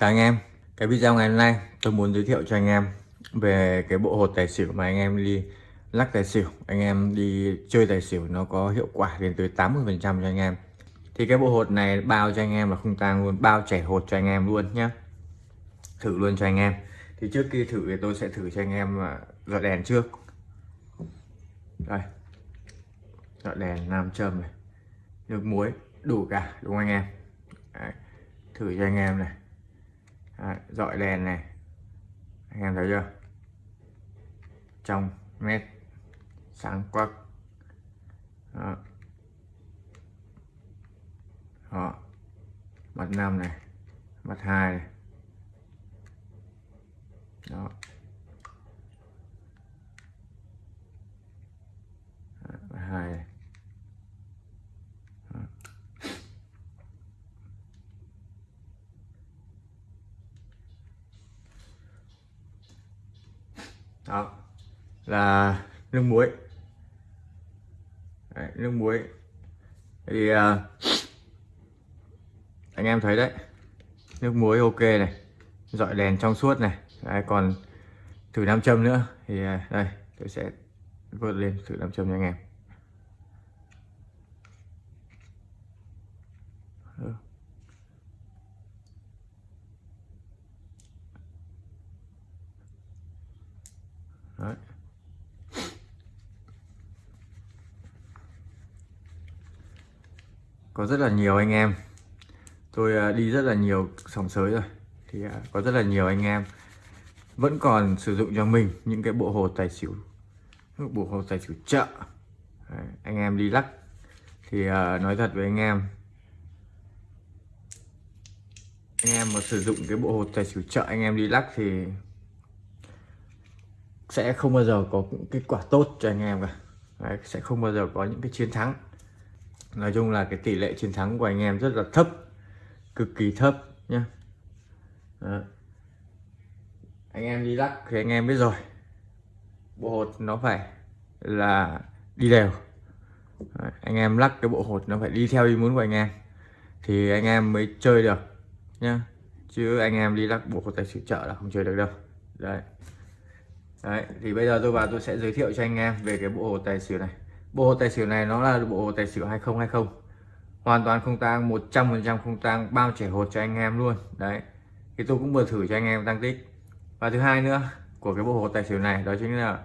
Chào anh em, cái video ngày hôm nay tôi muốn giới thiệu cho anh em về cái bộ hột tài xỉu mà anh em đi lắc tài xỉu, anh em đi chơi tài xỉu nó có hiệu quả đến tới 80% cho anh em. Thì cái bộ hột này bao cho anh em là không tang luôn, bao chảy hột cho anh em luôn nhé. Thử luôn cho anh em. Thì trước khi thử thì tôi sẽ thử cho anh em à, dọn đèn trước. Đây, dọn đèn nam châm này, nước muối đủ cả đúng không anh em? Đấy. Thử cho anh em này dọi đèn này. Anh em thấy chưa? Trong nét sáng quắc. Đó. đó. Mặt năm này mặt hai này. Đó mặt hai này đó là nước muối. Đấy, nước muối. Thì uh, anh em thấy đấy nước muối ok này dọi đèn trong suốt này. Đấy, còn thử nam châm nữa. Thì uh, đây tôi sẽ vượt lên thử nam châm cho anh em. Đấy. Có rất là nhiều anh em. Tôi à, đi rất là nhiều sòng sới rồi. Thì à, có rất là nhiều anh em vẫn còn sử dụng cho mình những cái bộ hồ tài xỉu bộ hồ tài xỉu chợ. Đấy, anh em đi lắc. Thì uh, nói thật với anh em anh em mà sử dụng cái bộ hồ tài xỉu chợ anh em đi lắc thì sẽ không bao giờ có những kết quả tốt cho anh em cả. Đấy, sẽ không bao giờ có những cái chiến thắng nói chung là cái tỷ lệ chiến thắng của anh em rất là thấp cực kỳ thấp nhé anh em đi lắc thì anh em biết rồi. Bộ hột nó phải là đi đều. Đấy, anh em lắc cái bộ hột nó phải đi theo ý muốn của anh em thì anh em mới chơi được nhá. Chứ anh em đi lắc bộ hột tài xỉu chợ là không chơi được đâu. Đấy. Đấy, thì bây giờ tôi vào tôi sẽ giới thiệu cho anh em về cái bộ hột tài xỉu này. Bộ hồ tài xỉu này nó là bộ hồ tài xỉu 2020 Hoàn toàn không tang 100% không tang bao trẻ hột cho anh em luôn. Đấy Thì tôi cũng vừa thử cho anh em tăng tích. Và thứ hai nữa của cái bộ hồ tài xỉu này đó chính là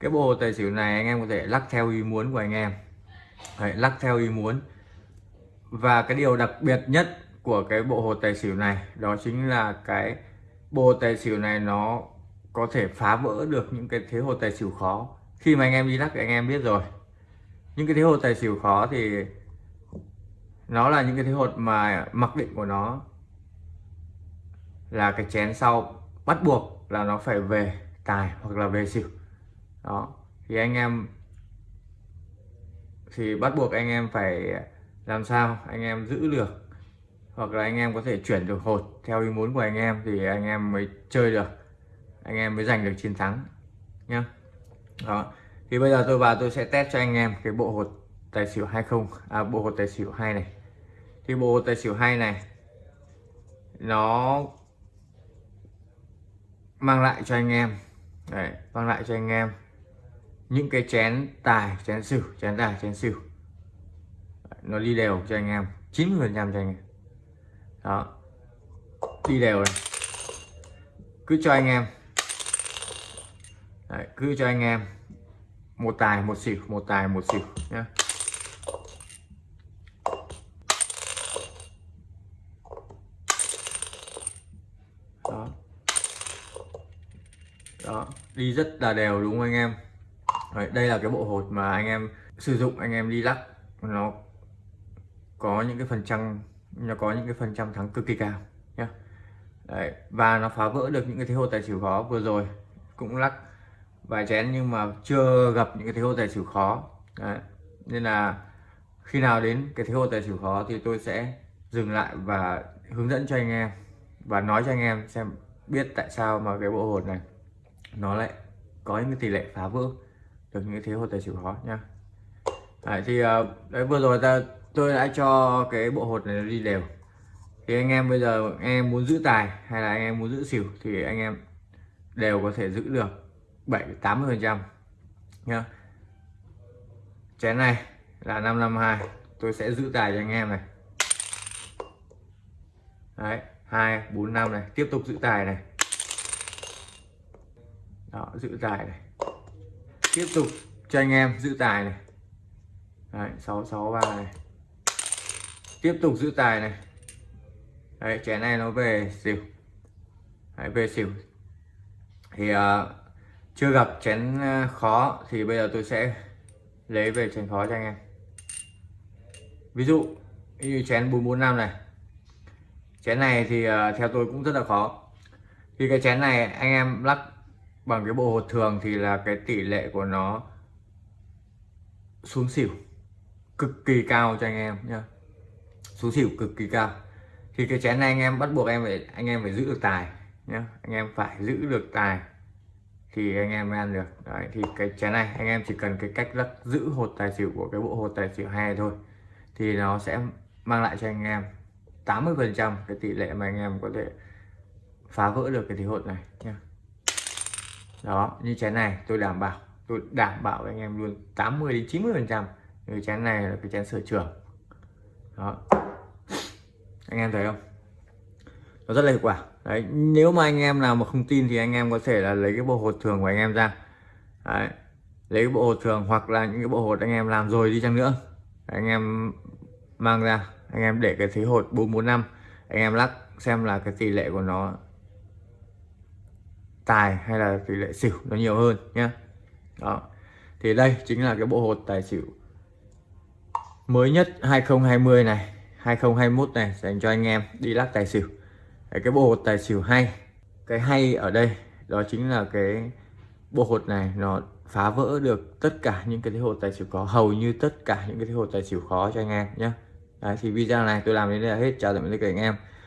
Cái bộ hồ tài xỉu này anh em có thể lắc theo ý muốn của anh em. Đấy, lắc theo ý muốn. Và cái điều đặc biệt nhất của cái bộ hồ tài xỉu này đó chính là cái bộ tài xỉu này nó có thể phá vỡ được những cái thế hồ tài xỉu khó. Khi mà anh em đi lắc thì anh em biết rồi những cái thế hột tài xỉu khó thì nó là những cái thế hột mà mặc định của nó là cái chén sau bắt buộc là nó phải về tài hoặc là về xỉu. Đó, thì anh em thì bắt buộc anh em phải làm sao? Anh em giữ được hoặc là anh em có thể chuyển được hột theo ý muốn của anh em thì anh em mới chơi được, anh em mới giành được chiến thắng nhá. Đó thì bây giờ tôi vào tôi sẽ test cho anh em cái bộ hột tài xỉu 20 à bộ hột tài xỉu hai này. Thì bộ hột tài xỉu hai này nó mang lại cho anh em Đấy, mang lại cho anh em những cái chén tài chén xỉu chén tài chén xỉu. Nó đi đều cho anh em 90 phần trăm cho anh em. Đó đi đều này. Cứ cho anh em. Đấy, cứ cho anh em một tài một xỉu một tài một xỉu nhé đó. Đó. Đi rất là đều đúng không anh em? Đấy, đây là cái bộ hột mà anh em sử dụng anh em đi lắc. Nó có những cái phần trăm nó có những cái phần trăm thắng cực kỳ cao nhé Đấy, và nó phá vỡ được những cái thế hột tài xỉu khó vừa rồi. Cũng lắc vài chén nhưng mà chưa gặp những cái thế hô tài xỉu khó Đấy. nên là khi nào đến cái thế hô tài xỉu khó thì tôi sẽ dừng lại và hướng dẫn cho anh em và nói cho anh em xem biết tại sao mà cái bộ hột này nó lại có những cái tỷ lệ phá vỡ được những cái thế hô tài xỉu khó nha. đấy, thì ờ, đấy vừa rồi ta tôi đã cho cái bộ hột này đi đều thì anh em bây giờ anh em muốn giữ tài hay là anh em muốn giữ xỉu thì anh em đều có thể giữ được 7 80 phần trăm. Nhá. Chén này là 552 tôi sẽ giữ tài cho anh em này. Đấy hai bốn năm này. Tiếp tục giữ tài này. Đó giữ tài này. Tiếp tục cho anh em giữ tài này. Đấy sáu sáu ba này. Tiếp tục giữ tài này. Đấy chén này nó về xỉu. Đấy, về xỉu. Thì uh, chưa gặp chén ờ, khó thì bây giờ tôi sẽ lấy về chén khó cho anh em. Ví dụ như chén 445 này. Chén này thì ờ, theo tôi cũng rất là khó. Thì cái chén này anh em lắc bằng cái bộ hột thường thì là cái tỷ lệ của nó xuống xỉu, cực kỳ cao cho anh em nhá. Xuống xỉu cực kỳ cao. Thì cái chén này anh em bắt buộc em phải, anh em phải giữ được tài nhá. Anh em phải giữ được tài thì anh em mới ăn được. Đấy, thì cái chén này, anh em chỉ cần cái cách lắc giữ hột tài xỉu của cái bộ hột tài xỉu hai thôi, thì nó sẽ mang lại cho anh em 80 phần trăm cái tỷ lệ mà anh em có thể phá vỡ được cái thì hột này nha. đó, như chén này tôi đảm bảo, tôi đảm bảo với anh em luôn 80 đến 90 phần trăm cái chén này là cái chén sở trường. Đó. Anh em thấy không? Nó rất là hiệu quả đấy, nếu mà anh em nào mà không tin thì anh em có thể là lấy cái bộ hột thường của anh em ra. Đấy. lấy cái bộ hột thường hoặc là những cái bộ hột anh em làm rồi đi chăng nữa. Anh em mang ra, anh em để cái thế hột 445 anh em lắc xem là cái tỷ lệ của nó tài hay là tỷ lệ xỉu nó nhiều hơn nhé đó, thì đây chính là cái bộ hột tài xỉu mới nhất 2020 này 2021 này dành cho anh em đi lắc tài xỉu. Đấy, cái bộ hột tài xỉu hay. Cái hay ở đây đó chính là cái bộ hột này nó phá vỡ được tất cả những cái thế hột tài xỉu có hầu như tất cả những cái thế hột tài xỉu khó cho anh em nhé Đấy, thì video này tôi làm đến đây là hết. Chào tạm biệt tất cả anh em.